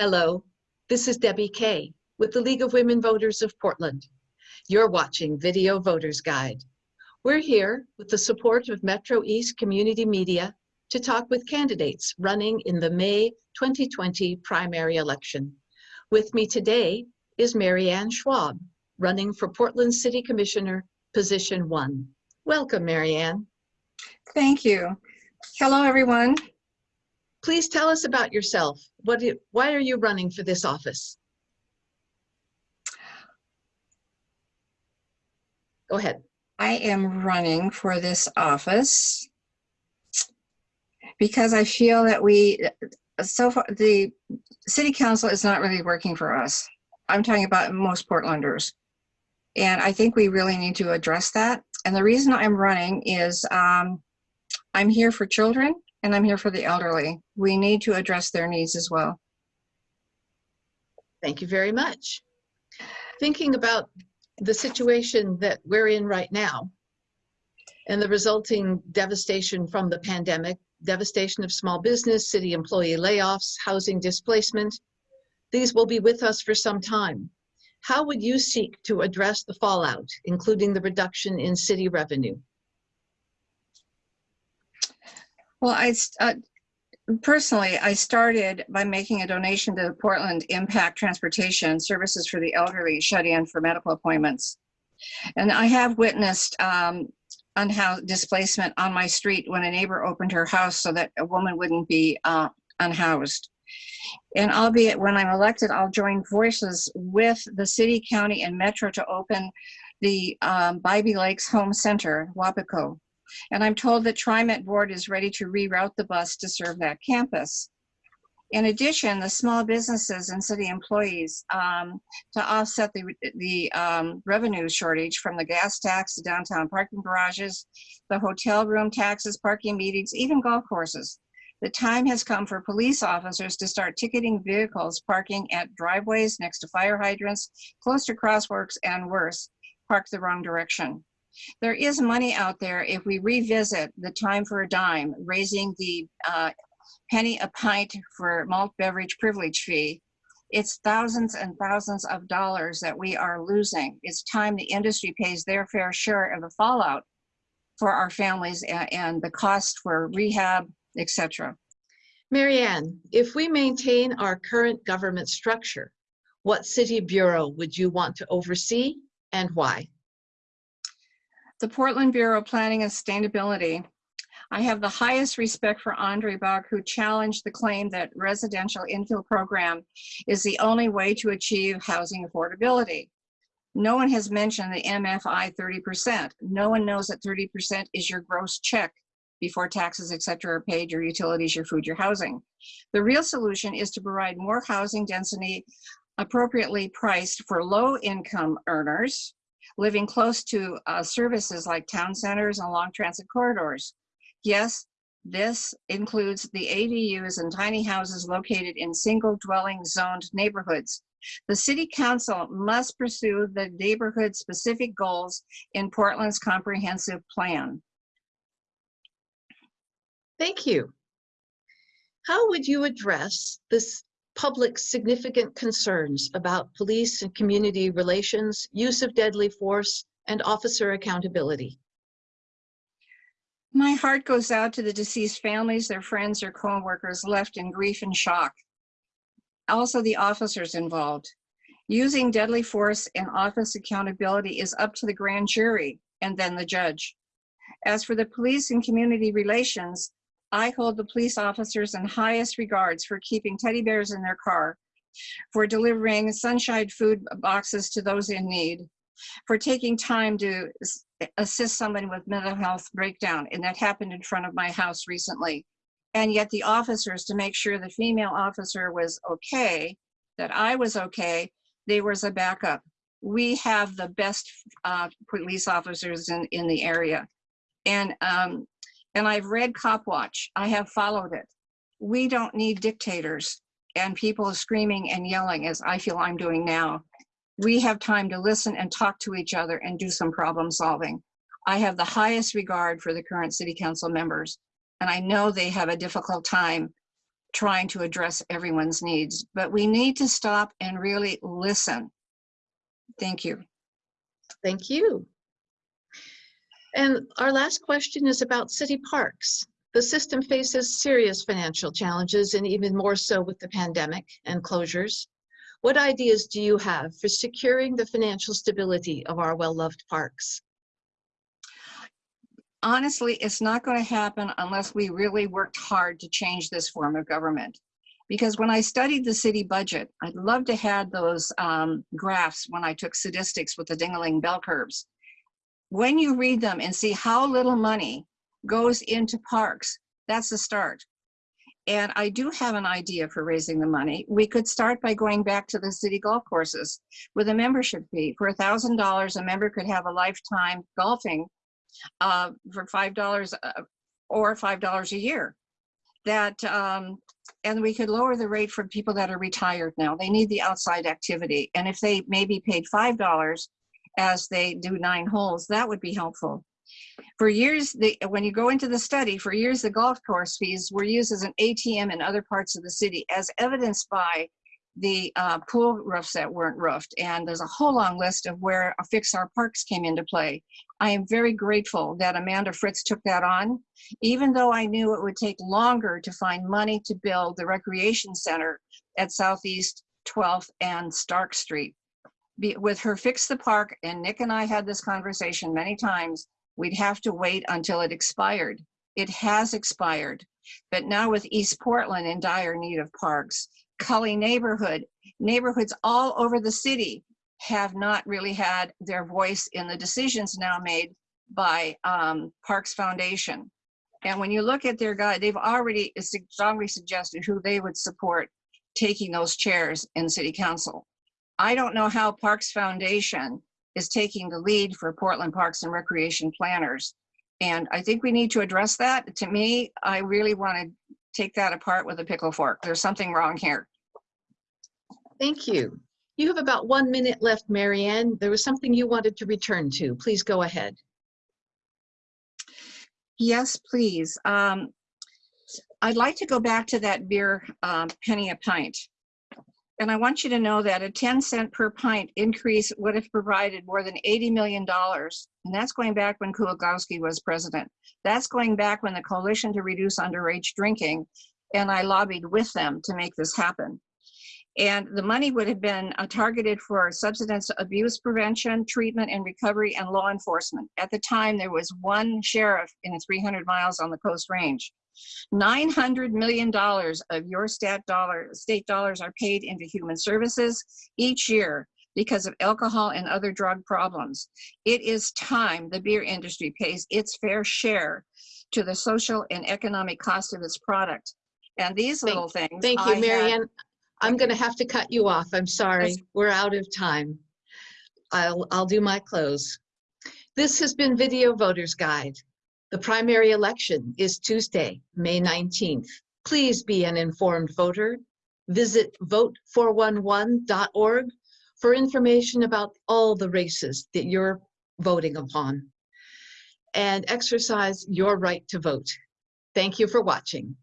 Hello, this is Debbie Kay with the League of Women Voters of Portland. You're watching Video Voters Guide. We're here with the support of Metro East Community Media to talk with candidates running in the May 2020 primary election. With me today is Marianne Schwab, running for Portland City Commissioner, position one. Welcome, Marianne. Thank you. Hello, everyone. Please tell us about yourself. What, why are you running for this office? Go ahead. I am running for this office because I feel that we, so far, the city council is not really working for us. I'm talking about most Portlanders. And I think we really need to address that. And the reason I'm running is um, I'm here for children and I'm here for the elderly. We need to address their needs as well. Thank you very much. Thinking about the situation that we're in right now and the resulting devastation from the pandemic, devastation of small business, city employee layoffs, housing displacement, these will be with us for some time. How would you seek to address the fallout, including the reduction in city revenue? Well, I uh, personally, I started by making a donation to the Portland Impact Transportation Services for the Elderly shut in for medical appointments. And I have witnessed um, unhoused displacement on my street when a neighbor opened her house so that a woman wouldn't be uh, unhoused. And albeit when I'm elected, I'll join voices with the city, county, and metro to open the um, Bybee Lakes Hope Center, Wapato. And I'm told that TriMet Board is ready to reroute the bus to serve that campus. In addition, the small businesses and city employees um, to offset the, the um, revenue shortage from the gas tax, the downtown parking garages, the hotel room taxes, parking meetings, even golf courses. The time has come for police officers to start ticketing vehicles parking at driveways next to fire hydrants, close to crosswalks, and worse, park the wrong direction. There is money out there if we revisit the time for a dime, raising the uh, penny a pint for malt beverage privilege fee. It's thousands and thousands of dollars that we are losing. It's time the industry pays their fair share of the fallout for our families and, and the cost for rehab, etc. Marianne, if we maintain our current government structure, what city bureau would you want to oversee and why? The Portland Bureau of Planning and Sustainability. I have the highest respect for Andre Baugh, who challenged the claim that residential infill program is the only way to achieve housing affordability. No one has mentioned the MFI 30%. No one knows that 30% is your gross check before taxes, et cetera, are paid, your utilities, your food, your housing. The real solution is to provide more housing density appropriately priced for low income earners living close to uh, services like town centers and long transit corridors. Yes, this includes the ADUs and tiny houses located in single dwelling zoned neighborhoods. The city council must pursue the neighborhood specific goals in Portland's comprehensive plan. Thank you. How would you address this public significant concerns about police and community relations, use of deadly force, and officer accountability? My heart goes out to the deceased families, their friends, or co-workers left in grief and shock. Also the officers involved. Using deadly force and office accountability is up to the grand jury and then the judge. As for the police and community relations, I hold the police officers in highest regards for keeping teddy bears in their car, for delivering sunshine food boxes to those in need, for taking time to assist someone with mental health breakdown, and that happened in front of my house recently. And yet the officers, to make sure the female officer was okay, that I was okay, there was a backup. We have the best uh, police officers in, in the area. And um, and I've read Cop Watch. I have followed it. We don't need dictators and people screaming and yelling as I feel I'm doing now. We have time to listen and talk to each other and do some problem solving. I have the highest regard for the current city council members, and I know they have a difficult time trying to address everyone's needs, but we need to stop and really listen. Thank you. Thank you. And our last question is about city parks. The system faces serious financial challenges and even more so with the pandemic and closures. What ideas do you have for securing the financial stability of our well-loved parks? honestly, it's not going to happen unless we really worked hard to change this form of government. Because when I studied the city budget, I'd love to have those um, graphs when I took statistics with the Dingaling bell curves. When you read them and see how little money goes into parks, that's a start. And I do have an idea for raising the money. We could start by going back to the city golf courses with a membership fee. For a $1,000, a member could have a lifetime golfing uh, for five dollars uh, or five dollars a year. That um, and we could lower the rate for people that are retired now. They need the outside activity, and if they maybe paid five dollars as they do nine holes, that would be helpful. For years, the, when you go into the study, for years the golf course fees were used as an ATM in other parts of the city, as evidenced by the uh, pool roofs that weren't roofed. And there's a whole long list of where Fix Our Parks came into play. I am very grateful that Amanda Fritz took that on, even though I knew it would take longer to find money to build the recreation center at Southeast 12th and Stark Street. Be, with her Fix the Park, and Nick and I had this conversation many times, we'd have to wait until it expired. It has expired. But now with East Portland in dire need of parks, Cully neighborhood, neighborhoods all over the city have not really had their voice in the decisions now made by um, Parks Foundation. And when you look at their guide, they've already strongly suggested who they would support taking those chairs in city council. I don't know how Parks Foundation is taking the lead for Portland Parks and Recreation planners. And I think we need to address that. To me, I really want to take that apart with a pickle fork. There's something wrong here. Thank you. You have about one minute left, Marianne. There was something you wanted to return to. Please go ahead. Yes, please. Um, I'd like to go back to that beer um, penny a pint. And I want you to know that a 10 cent per pint increase would have provided more than $80 million. And that's going back when Kulongoski was president. That's going back when the Coalition to Reduce Underage Drinking and I lobbied with them to make this happen. And the money would have been uh, targeted for substance abuse prevention, treatment and recovery, and law enforcement. At the time, there was one sheriff in 300 miles on the Coast Range. $900 million of your stat dollar, state dollars are paid into human services each year because of alcohol and other drug problems. It is time the beer industry pays its fair share to the social and economic cost of its product. And these little things. Thank you, Marianne. I'm going to have to cut you off. I'm sorry. We're out of time. I'll, I'll do my close. This has been Video Voters Guide. The primary election is Tuesday, May 19th. Please be an informed voter. Visit vote411.org for information about all the races that you're voting upon and exercise your right to vote. Thank you for watching.